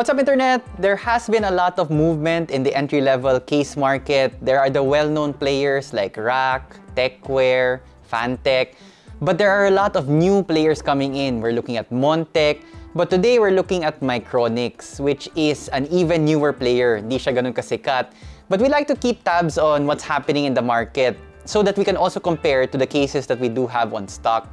What's up internet? There has been a lot of movement in the entry-level case market. There are the well-known players like Rakk, Tecware, Fantech, but there are a lot of new players coming in. We're looking at Montech, but today we're looking at Micronix, which is an even newer player. Di siya ganun kasikat. But we like to keep tabs on what's happening in the market so that we can also compare to the cases that we do have on stock.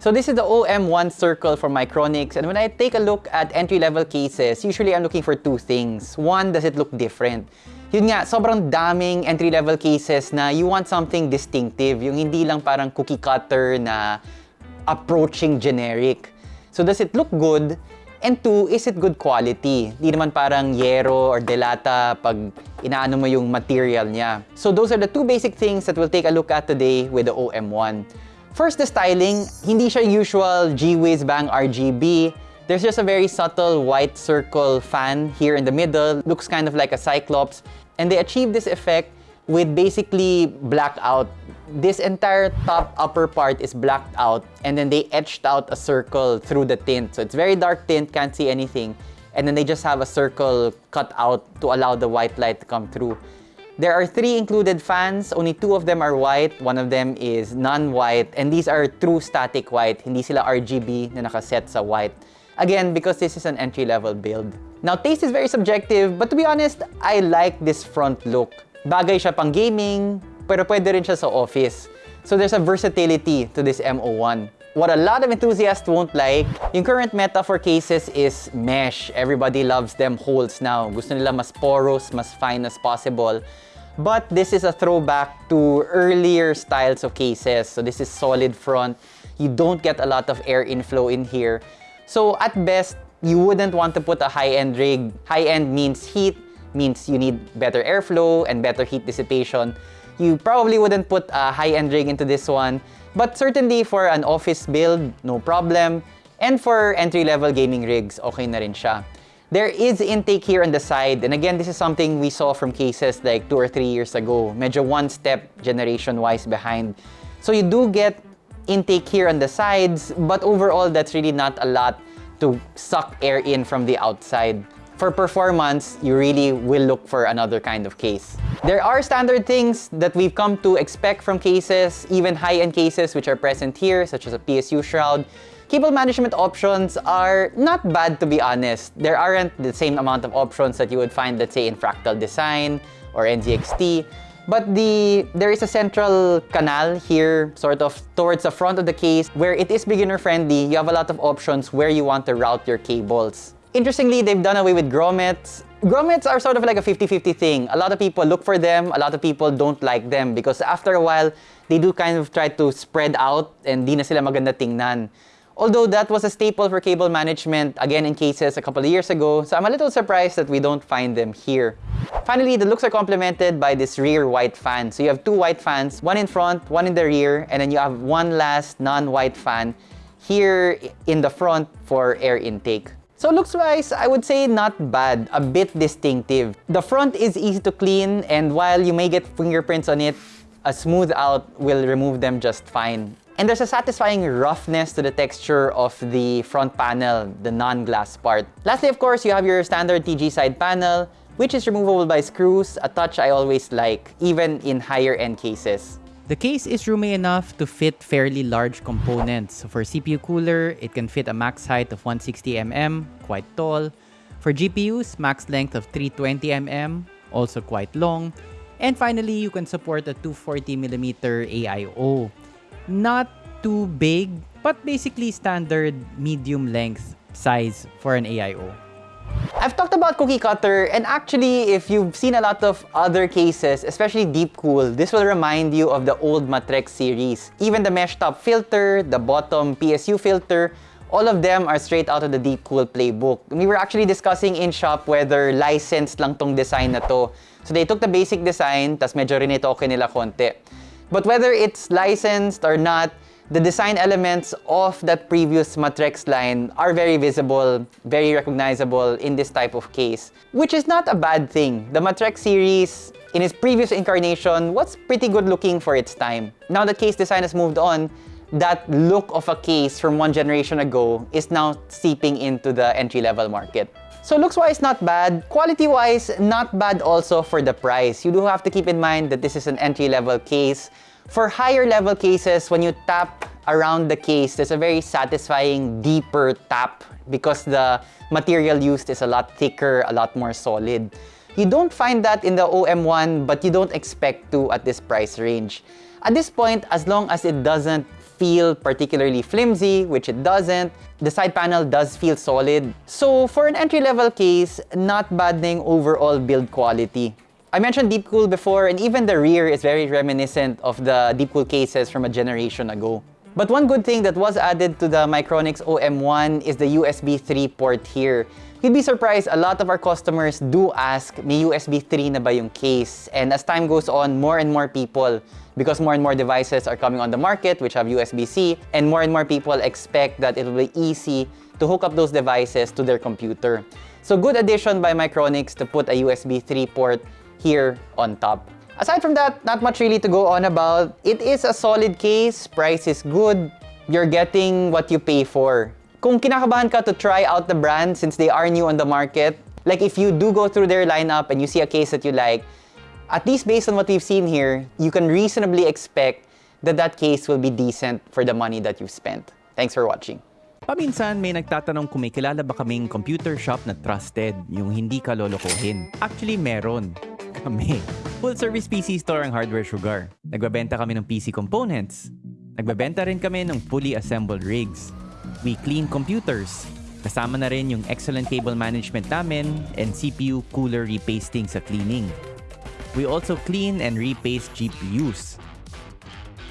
So this is the OM1 circle for Micronix and when I take a look at entry-level cases, usually I'm looking for two things. One, does it look different? Yun nga, sobrang daming entry-level cases na you want something distinctive, yung hindi lang parang cookie cutter na approaching generic. So does it look good? And two, is it good quality? Di naman parang yero or delata pag inaano mo yung material niya. So those are the two basic things that we'll take a look at today with the OM1. First, the styling. Hindi siya usual G-Wiz Bang RGB. There's just a very subtle white circle fan here in the middle. Looks kind of like a Cyclops. And they achieve this effect with basically blackout. This entire top upper part is blacked out and then they etched out a circle through the tint. So it's very dark tint, can't see anything. And then they just have a circle cut out to allow the white light to come through. There are three included fans. Only two of them are white. One of them is non-white. And these are true static white. Hindi sila RGB na nakaset sa white. Again, because this is an entry-level build. Now, taste is very subjective, but to be honest, I like this front look. Bagay siya pang gaming, pero pwede rin siya sa office. So there's a versatility to this MO1. What a lot of enthusiasts won't like, yung current meta for cases is mesh. Everybody loves them holes now. Gusto nila mas porous, mas fine as possible. But this is a throwback to earlier styles of cases. So this is solid front. You don't get a lot of air inflow in here. So at best, you wouldn't want to put a high-end rig. High-end means heat, means you need better airflow and better heat dissipation. You probably wouldn't put a high-end rig into this one. But certainly for an office build, no problem. And for entry-level gaming rigs, okay na rin siya. There is intake here on the side. And again, this is something we saw from cases like two or three years ago. Medyo one step generation-wise behind. So you do get intake here on the sides, but overall, that's really not a lot to suck air in from the outside. For performance, you really will look for another kind of case. There are standard things that we've come to expect from cases, even high-end cases which are present here, such as a PSU shroud, Cable management options are not bad to be honest. There aren't the same amount of options that you would find, let's say, in Fractal Design or NZXT. But the there is a central canal here, sort of towards the front of the case, where it is beginner friendly. You have a lot of options where you want to route your cables. Interestingly, they've done away with grommets. Grommets are sort of like a 50-50 thing. A lot of people look for them, a lot of people don't like them because after a while, they do kind of try to spread out and di na sila maganda tingnan. Although that was a staple for cable management, again in cases a couple of years ago, so I'm a little surprised that we don't find them here. Finally, the looks are complemented by this rear white fan. So you have two white fans, one in front, one in the rear, and then you have one last non-white fan here in the front for air intake. So looks-wise, I would say not bad, a bit distinctive. The front is easy to clean, and while you may get fingerprints on it, a smooth out will remove them just fine. And there's a satisfying roughness to the texture of the front panel, the non-glass part. Lastly, of course, you have your standard TG side panel, which is removable by screws, a touch I always like, even in higher-end cases. The case is roomy enough to fit fairly large components. So for CPU cooler, it can fit a max height of 160mm, quite tall. For GPUs, max length of 320mm, also quite long. And finally, you can support a 240mm AIO. Not too big, but basically standard medium length size for an AIO. I've talked about cookie cutter and actually if you've seen a lot of other cases, especially Deepcool, this will remind you of the old Matrexx series. Even the mesh top filter, the bottom PSU filter, all of them are straight out of the Deepcool playbook. We were actually discussing in shop whether licensed lang tong design na to. So they took the basic design, tas medyo rinitoke nila konti. But whether it's licensed or not, the design elements of that previous Matrexx line are very visible, very recognizable in this type of case, which is not a bad thing. The Matrexx series, in its previous incarnation, was pretty good looking for its time. Now that case design has moved on, that look of a case from one generation ago is now seeping into the entry-level market. So looks-wise, not bad. Quality-wise, not bad also for the price. You do have to keep in mind that this is an entry-level case. For higher-level cases, when you tap around the case, there's a very satisfying, deeper tap because the material used is a lot thicker, a lot more solid. You don't find that in the OM1, but you don't expect to at this price range. At this point, as long as it doesn't feel particularly flimsy, which it doesn't, the side panel does feel solid. So for an entry-level case, not bad ding overall build quality. I mentioned Deepcool before, and even the rear is very reminiscent of the Deepcool cases from a generation ago. But one good thing that was added to the Micronix OM1 is the USB 3 port here. You'd be surprised, a lot of our customers do ask, may USB 3 na ba yung case? And as time goes on, more and more people, because more and more devices are coming on the market which have USB-C, and more and more people expect that it will be easy to hook up those devices to their computer. So good addition by Micronix to put a USB 3 port here on top. Aside from that, not much really to go on about. It is a solid case, price is good, you're getting what you pay for. Kung kinakabahan ka to try out the brand since they are new on the market, like if you do go through their lineup and you see a case that you like, at least based on what we've seen here, you can reasonably expect that that case will be decent for the money that you've spent. Thanks for watching. Paminsan may nagtatanong kung may kilala ba kaming computer shop na trusted, yung hindi ka lolokohin. Actually, meron. Kami. Full service PC store ang Hardware Sugar. Nagbabenta kami ng PC components. Nagbabenta rin kami ng fully assembled rigs. We clean computers. Kasama na rin yung excellent cable management namin and CPU cooler repasting sa cleaning. We also clean and repaste GPUs.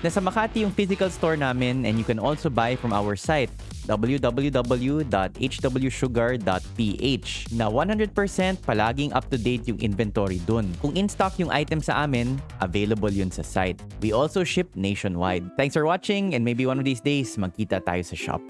Nasa Makati yung physical store namin and you can also buy from our site www.hwsugar.ph na 100% palaging up-to-date yung inventory dun. Kung in-stock yung item sa amin, available yun sa site. We also ship nationwide. Thanks for watching and maybe one of these days magkita tayo sa shop.